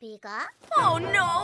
Pika? Oh no!